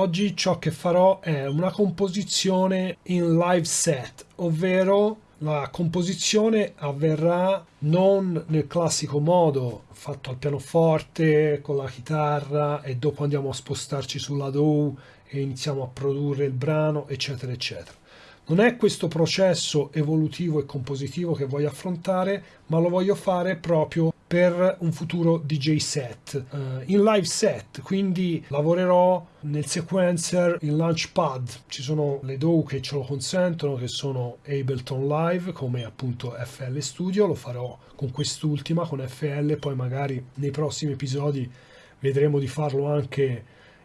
Oggi ciò che farò è una composizione in live set, ovvero la composizione avverrà non nel classico modo fatto al pianoforte con la chitarra e dopo andiamo a spostarci sulla DAW e iniziamo a produrre il brano eccetera eccetera. Non è questo processo evolutivo e compositivo che voglio affrontare, ma lo voglio fare proprio per un futuro DJ set, uh, in live set, quindi lavorerò nel sequencer in Launchpad, ci sono le DAW che ce lo consentono, che sono Ableton Live, come appunto FL Studio, lo farò con quest'ultima, con FL, poi magari nei prossimi episodi vedremo di farlo anche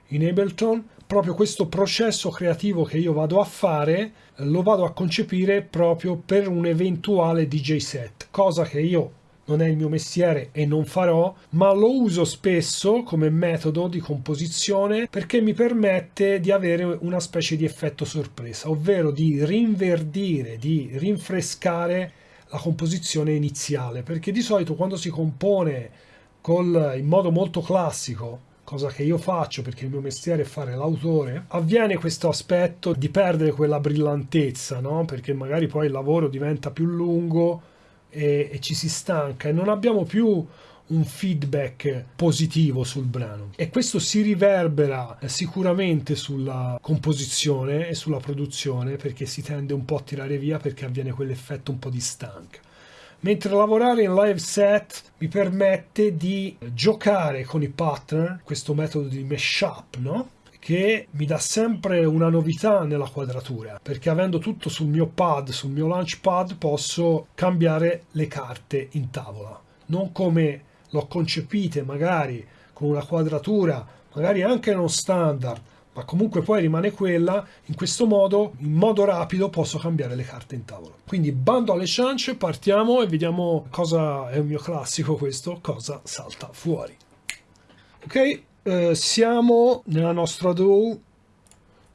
in Ableton, proprio questo processo creativo che io vado a fare lo vado a concepire proprio per un eventuale DJ set, cosa che io non è il mio mestiere e non farò, ma lo uso spesso come metodo di composizione perché mi permette di avere una specie di effetto sorpresa, ovvero di rinverdire, di rinfrescare la composizione iniziale, perché di solito quando si compone col, in modo molto classico cosa che io faccio perché il mio mestiere è fare l'autore, avviene questo aspetto di perdere quella brillantezza, no? Perché magari poi il lavoro diventa più lungo e, e ci si stanca e non abbiamo più un feedback positivo sul brano e questo si riverbera sicuramente sulla composizione e sulla produzione perché si tende un po' a tirare via perché avviene quell'effetto un po' di stanca mentre lavorare in live set mi permette di giocare con i pattern, questo metodo di mashup, no? Che mi dà sempre una novità nella quadratura perché avendo tutto sul mio pad, sul mio launch pad posso cambiare le carte in tavola non come l'ho concepite magari con una quadratura magari anche non standard ma comunque poi rimane quella, in questo modo, in modo rapido, posso cambiare le carte in tavola. Quindi bando alle ciance, partiamo e vediamo cosa è un mio classico questo, cosa salta fuori. Ok, eh, siamo nella nostra DAW.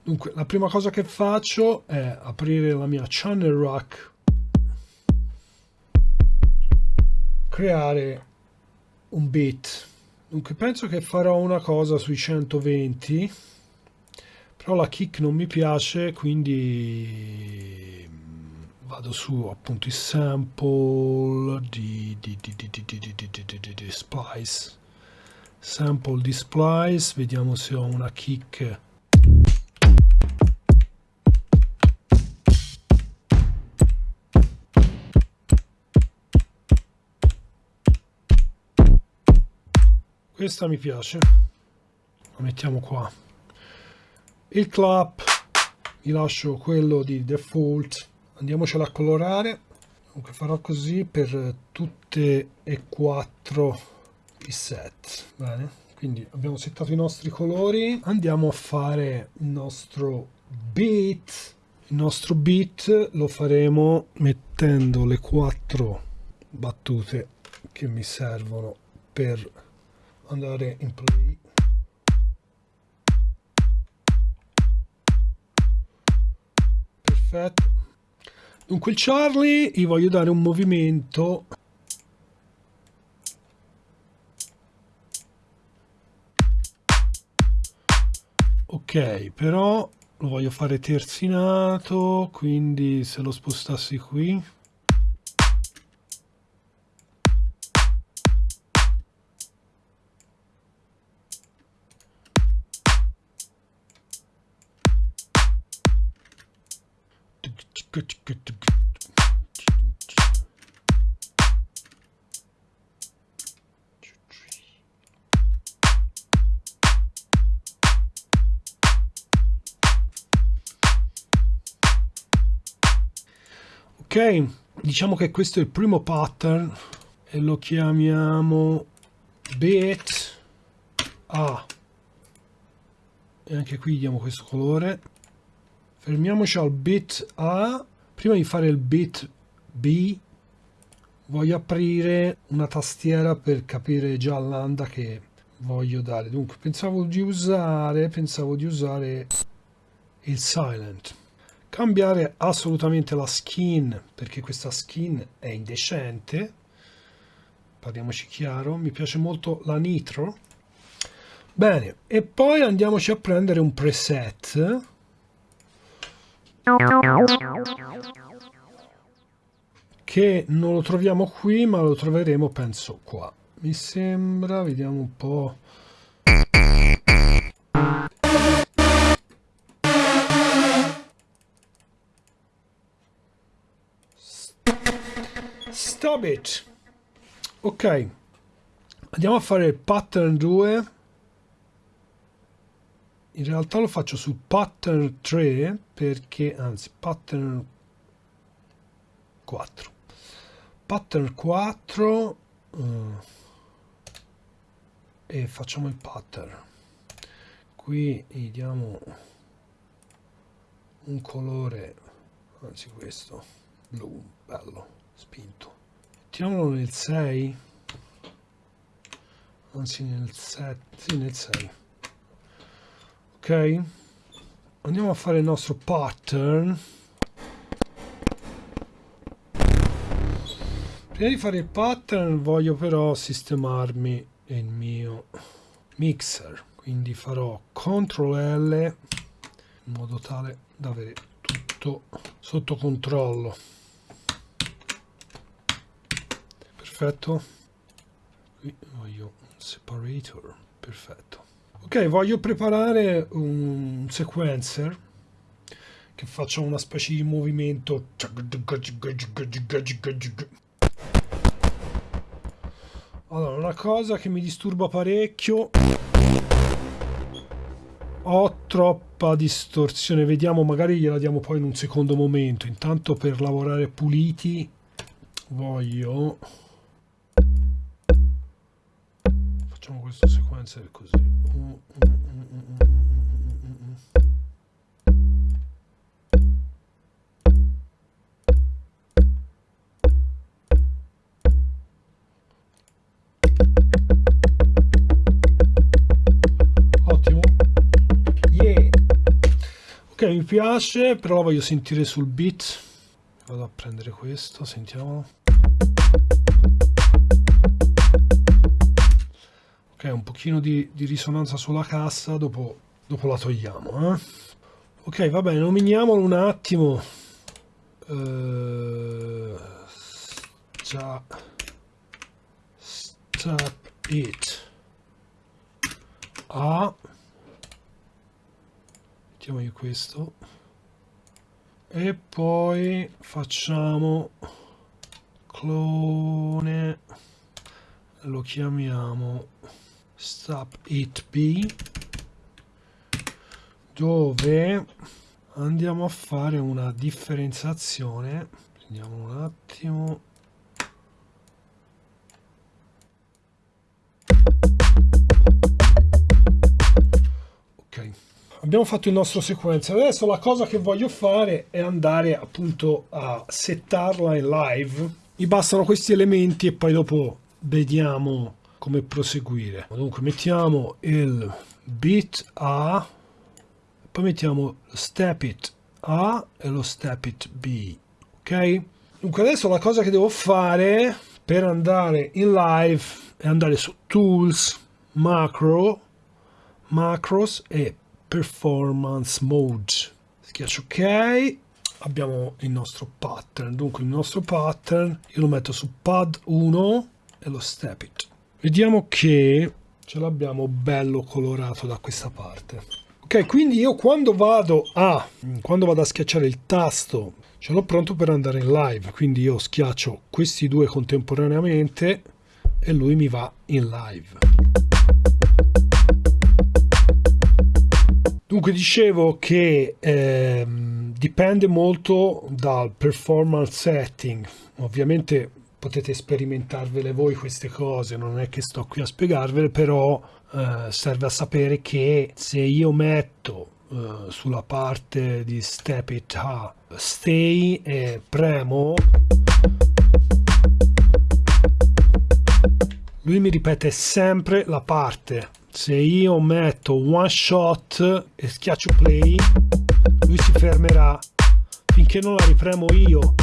Dunque, la prima cosa che faccio è aprire la mia channel rack, creare un beat. Dunque, penso che farò una cosa sui 120 però la kick non mi piace quindi vado su appunto il sample di, di, di, di splice sample di splice vediamo se ho una kick. Questa mi piace. La mettiamo qua. Il clap mi lascio quello di default. Andiamocela a colorare. Comunque farò così per tutte e quattro i set. Bene quindi abbiamo settato i nostri colori. Andiamo a fare il nostro beat. Il nostro beat lo faremo mettendo le quattro battute che mi servono per andare in play. Perfetto. Dunque il Charlie gli voglio dare un movimento ok però lo voglio fare terzinato quindi se lo spostassi qui ok diciamo che questo è il primo pattern e lo chiamiamo bit a. E anche qui diamo questo colore. Fermiamoci al bit A. Prima di fare il bit B voglio aprire una tastiera per capire già l'anda che voglio dare. Dunque pensavo di usare pensavo di usare il silent cambiare assolutamente la skin perché questa skin è indecente parliamoci chiaro mi piace molto la nitro Bene, e poi andiamoci a prendere un preset. Che non lo troviamo qui, ma lo troveremo, penso, qua. Mi sembra, vediamo un po'. Stop it! Ok, andiamo a fare il pattern 2 in realtà lo faccio su pattern 3 perché anzi pattern 4 pattern 4 uh, eh, e facciamo il pattern. Qui gli diamo un colore anzi questo blu bello spinto mettiamolo nel 6 anzi nel 7 sì nel 6 ok? Andiamo a fare il nostro pattern. Prima di fare il pattern voglio però sistemarmi il mio mixer. Quindi farò CTRL L in modo tale da avere tutto sotto controllo perfetto. Qui voglio un separator perfetto. Ok voglio preparare un sequencer che faccia una specie di movimento. Allora una cosa che mi disturba parecchio. Ho troppa distorsione. Vediamo magari gliela diamo poi in un secondo momento. Intanto per lavorare puliti voglio facciamo questo sequencer così Ottimo. Yeah. Ok, mi piace, però voglio sentire sul beat. Vado a prendere questo, sentiamolo. Ok un pochino di, di risonanza sulla cassa dopo, dopo la togliamo eh? ok va bene nominiamolo un attimo. Uh, già stop it. A. Mettiamogli questo. E poi facciamo clone lo chiamiamo stop it b dove andiamo a fare una differenziazione? Prendiamo un attimo. Ok. Abbiamo fatto il nostro sequencer adesso la cosa che voglio fare è andare appunto a settarla in live. Mi bastano questi elementi e poi dopo vediamo come proseguire. Dunque mettiamo il bit A poi mettiamo step it A e lo step it B ok? Dunque adesso la cosa che devo fare per andare in live è andare su tools macro macros e performance mode. Schiaccio ok abbiamo il nostro pattern. Dunque il nostro pattern io lo metto su pad 1 e lo step it vediamo che ce l'abbiamo bello colorato da questa parte. Ok quindi io quando vado a quando vado a schiacciare il tasto ce l'ho pronto per andare in live. Quindi io schiaccio questi due contemporaneamente e lui mi va in live. Dunque dicevo che ehm, dipende molto dal performance setting. Ovviamente potete sperimentarvele voi queste cose, non è che sto qui a spiegarvele, però eh, serve a sapere che se io metto eh, sulla parte di step it up stay e premo lui mi ripete sempre la parte. Se io metto one shot e schiaccio play lui si fermerà finché non la ripremo io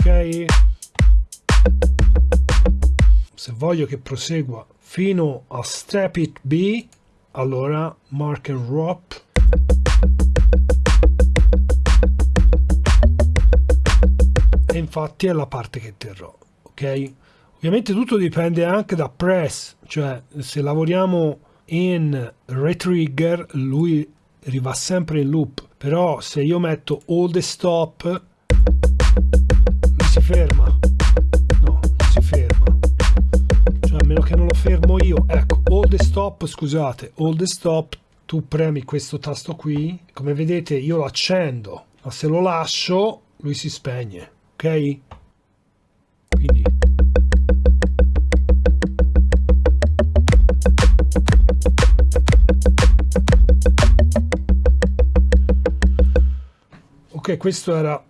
ok. Se voglio che prosegua fino a step it B allora mark and drop. E infatti è la parte che terrò ok? Ovviamente tutto dipende anche da press cioè se lavoriamo in retrigger lui riva sempre in loop. Però se io metto all the stop si ferma. No non si ferma. Cioè a meno che non lo fermo io. Ecco all the stop scusate. All the stop tu premi questo tasto qui. Come vedete io lo accendo ma se lo lascio lui si spegne ok? Quindi ok questo era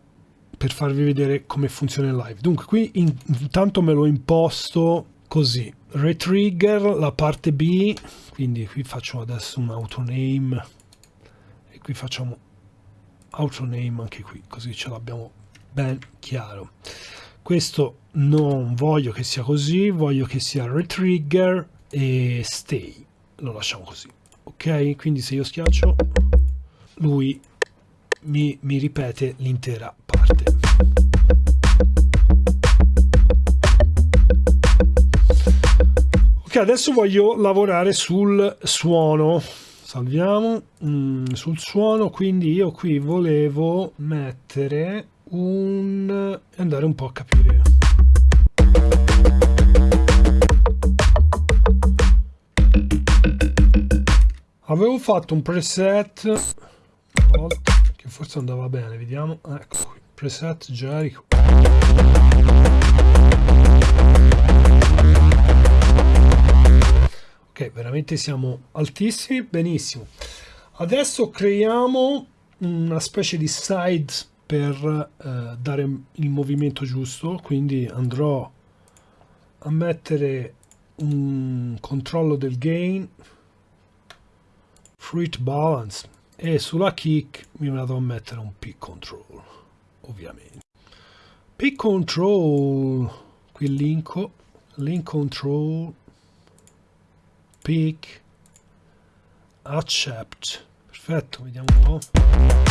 per farvi vedere come funziona il live. Dunque qui in, intanto me l'ho imposto così. Retrigger la parte B quindi qui faccio adesso un autoname e qui facciamo autoname anche qui così ce l'abbiamo ben chiaro. Questo non voglio che sia così voglio che sia retrigger e stay. Lo lasciamo così ok? Quindi se io schiaccio lui mi, mi ripete l'intera parte. Ok adesso voglio lavorare sul suono. Salviamo mm, sul suono quindi io qui volevo mettere un andare un po' a capire. Avevo fatto un preset una volta che forse andava bene vediamo. Ecco qui preset Jericho ok veramente siamo altissimi benissimo. Adesso creiamo una specie di side per eh, dare il movimento giusto quindi andrò a mettere un controllo del gain. Fruit balance e sulla kick mi vado a mettere un pick control ovviamente. Pick control qui linko link control pick accept. Perfetto vediamo un po'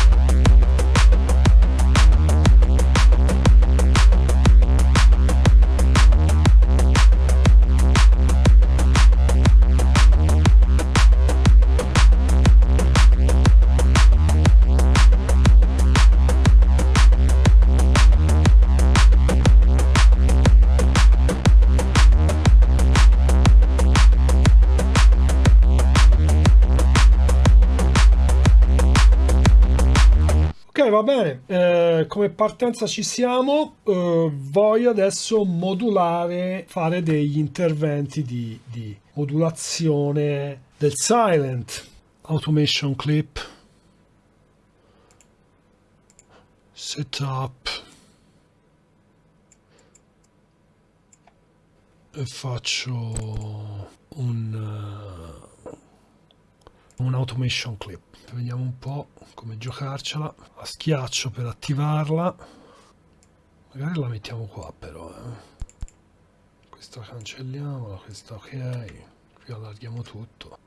va bene, eh, come partenza ci siamo, eh, voglio adesso modulare, fare degli interventi di, di modulazione del silent, automation clip, setup, e faccio un, uh, un automation clip. Vediamo un po' come giocarcela. A schiaccio per attivarla. Magari la mettiamo qua però eh. questa cancelliamola questa ok. Qui allarghiamo tutto.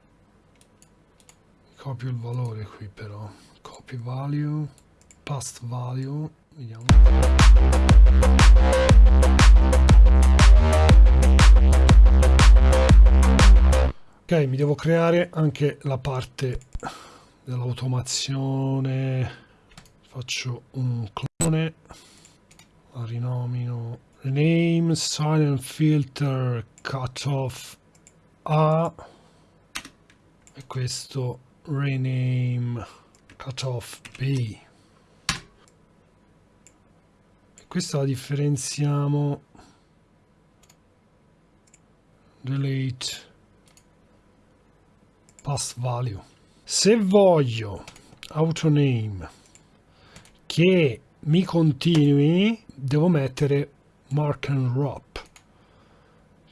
Copio il valore qui però. Copy value past value. Vediamo ok mi devo creare anche la parte dell'automazione. Faccio un clone la rinomino rename silent filter cutoff a. E questo rename cutoff b. E questa la differenziamo delete pass value. Se voglio autoname che mi continui devo mettere mark and wrap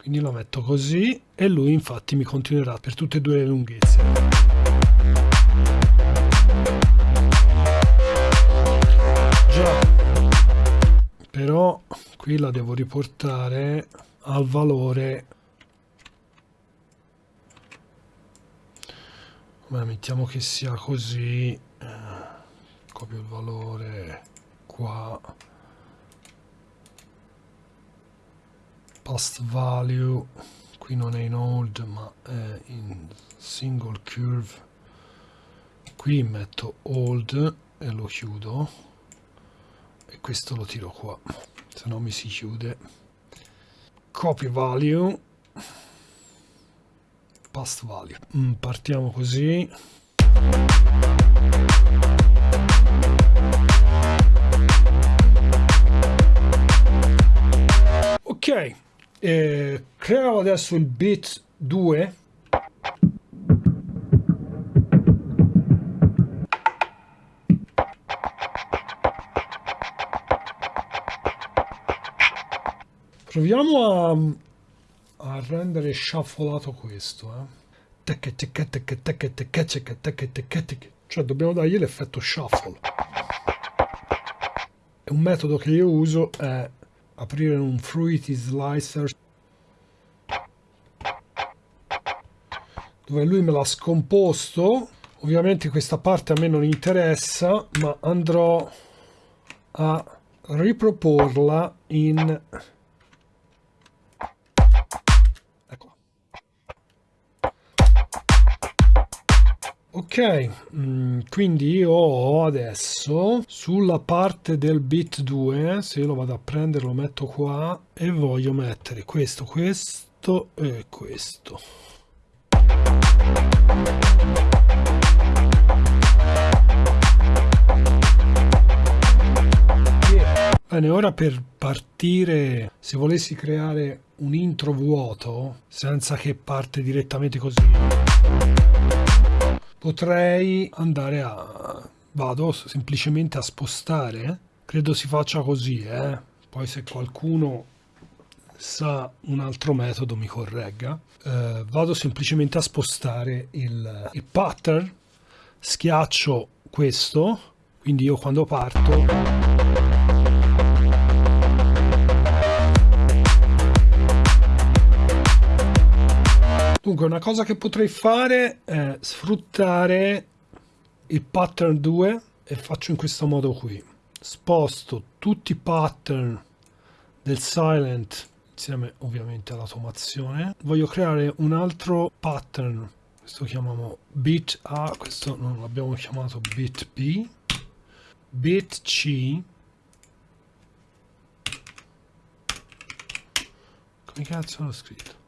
quindi lo metto così e lui infatti mi continuerà per tutte e due le lunghezze. Già. Però qui la devo riportare al valore Beh, mettiamo che sia così eh, copio il valore qua. Past value qui non è in old ma è in single curve. Qui metto old e lo chiudo. E questo lo tiro qua se no mi si chiude. Copy value past value mm, partiamo così. Ok eh, creiamo adesso il bit 2 proviamo a, a rendere shufflato questo eh. cioè dobbiamo dargli l'effetto shuffle. E un metodo che io uso è aprire un Fruity Slicer dove lui me l'ha scomposto. Ovviamente questa parte a me non interessa ma andrò a riproporla in ok mm, quindi io ho adesso sulla parte del bit 2 se io lo vado a prendere lo metto qua e voglio mettere questo questo e questo. Bene, ora per partire, se volessi creare un intro vuoto, senza che parte direttamente così, potrei andare a... vado semplicemente a spostare, credo si faccia così, eh? poi se qualcuno sa un altro metodo mi corregga eh, vado semplicemente a spostare il, il pattern schiaccio questo quindi io quando parto Dunque, una cosa che potrei fare è sfruttare il pattern 2 e faccio in questo modo qui. Sposto tutti i pattern del silent insieme ovviamente all'automazione. Voglio creare un altro pattern. Questo chiamiamo bit A questo non l'abbiamo chiamato bit B. Bit C. Come cazzo l'ho scritto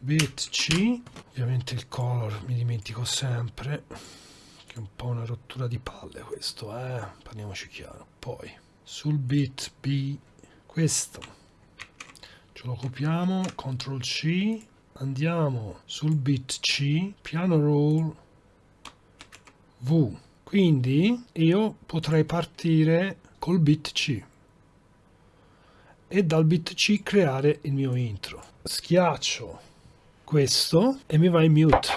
bit C ovviamente il color mi dimentico sempre che è un po' una rottura di palle questo eh parliamoci chiaro. Poi sul bit B questo. Ce lo copiamo CTRL C andiamo sul bit C piano roll V. Quindi io potrei partire col bit C. E dal bit C creare il mio intro. Schiaccio questo e mi va in mute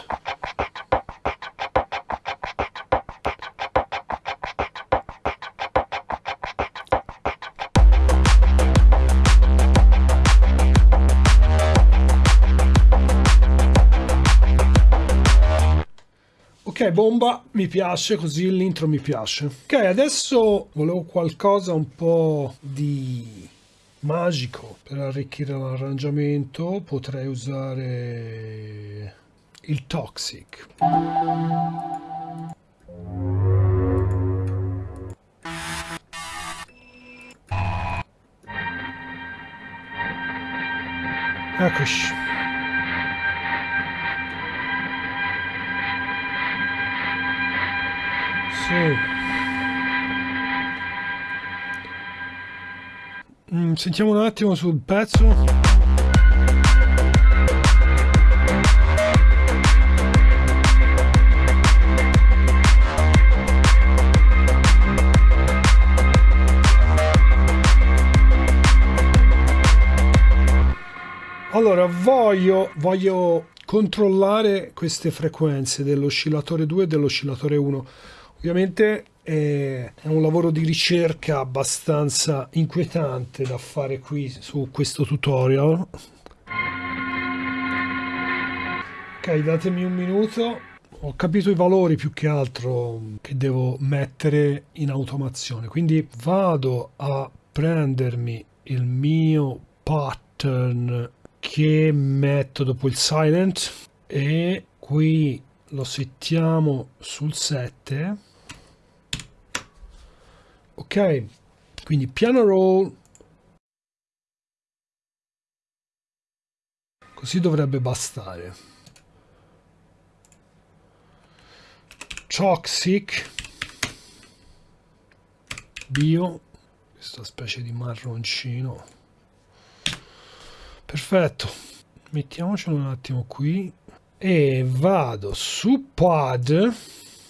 Ok, bomba, mi piace, così l'intro mi piace. Ok, adesso volevo qualcosa un po' di magico per arricchire l'arrangiamento. Potrei usare il Toxic. Eccoci. Sì. Sentiamo un attimo sul pezzo. Allora, voglio, voglio controllare queste frequenze dell'oscillatore 2 e dell'oscillatore 1 Ovviamente è un lavoro di ricerca abbastanza inquietante da fare qui su questo tutorial. Ok, datemi un minuto. ho capito i valori più che altro che devo mettere in automazione quindi vado a prendermi il mio pattern che metto dopo il silent e qui lo settiamo sul 7 ok quindi piano roll. Così dovrebbe bastare. Toxic bio. Questa specie di marroncino. Perfetto. Mettiamocelo un attimo qui. E vado su pod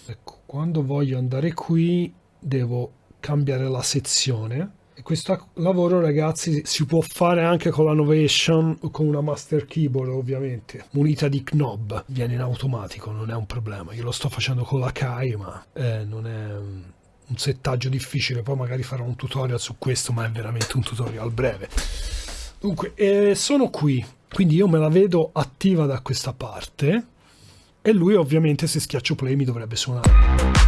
ecco quando voglio andare qui devo cambiare la sezione. E questo lavoro ragazzi si può fare anche con la Novation o con una master keyboard ovviamente. Munita di knob. Viene in automatico non è un problema. Io lo sto facendo con la Kai ma eh, non è un settaggio difficile. Poi magari farò un tutorial su questo ma è veramente un tutorial breve. Dunque eh, sono qui. Quindi io me la vedo attiva da questa parte. E lui ovviamente se schiaccio play mi dovrebbe suonare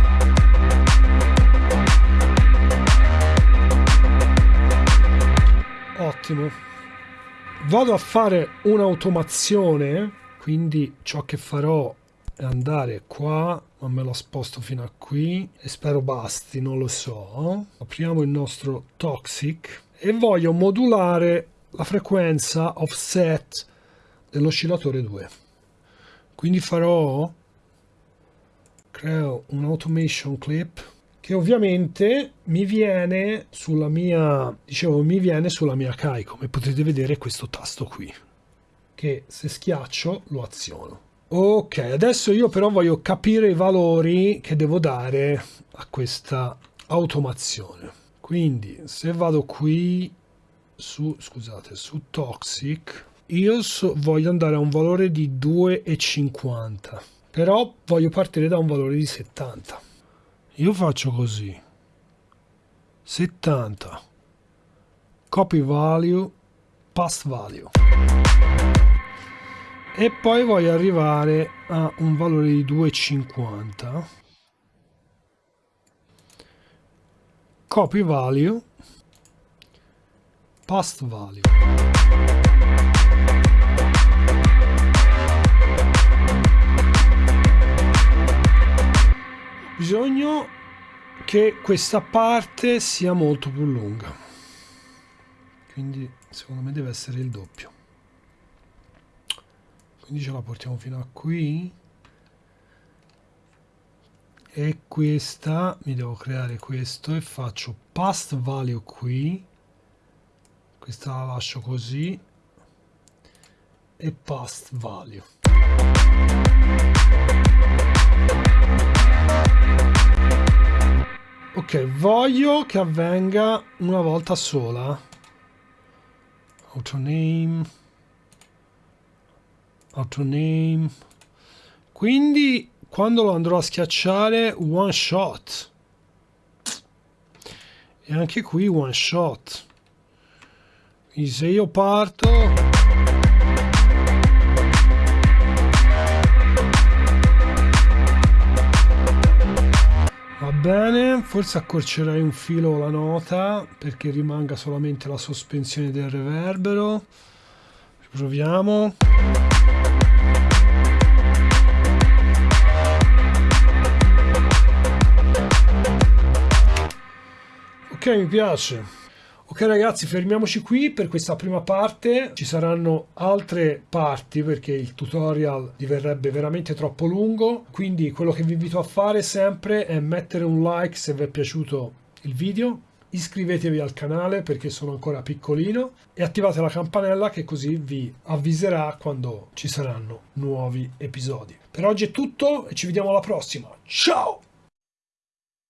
ottimo vado a fare un'automazione quindi ciò che farò è andare qua ma me lo sposto fino a qui e spero basti non lo so. Apriamo il nostro toxic e voglio modulare la frequenza offset dell'oscillatore 2 quindi farò creo un automation clip che ovviamente mi viene sulla mia dicevo mi viene sulla mia Kai come potete vedere questo tasto qui che se schiaccio lo aziono ok adesso io però voglio capire i valori che devo dare a questa automazione quindi se vado qui su, scusate, su Toxic, io so, voglio andare a un valore di 2,50, però voglio partire da un valore di 70. Io faccio così. 70. Copy value, pass value. E poi voglio arrivare a un valore di 2,50. Copy value past value. Bisogno che questa parte sia molto più lunga. Quindi secondo me deve essere il doppio. Quindi ce la portiamo fino a qui. E questa mi devo creare questo e faccio past value qui questa la lascio così e past value ok voglio che avvenga una volta sola. Autoname autoname quindi quando lo andrò a schiacciare one shot. E anche qui one shot. Quindi se io parto... bene, forse accorcerei un filo la nota perché rimanga solamente la sospensione del reverbero. Proviamo. Ok, mi piace. Ok ragazzi, fermiamoci qui per questa prima parte. Ci saranno altre parti perché il tutorial diverrebbe veramente troppo lungo. Quindi quello che vi invito a fare sempre è mettere un like se vi è piaciuto il video. Iscrivetevi al canale perché sono ancora piccolino e attivate la campanella che così vi avviserà quando ci saranno nuovi episodi. Per oggi è tutto e ci vediamo alla prossima. Ciao!